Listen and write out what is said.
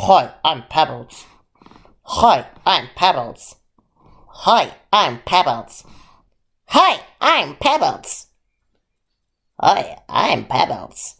Hi, I'm Pebbles. Hi, I'm Pebbles. Hi, I'm Pebbles. Hi, I'm Pebbles. Hi, I'm Pebbles.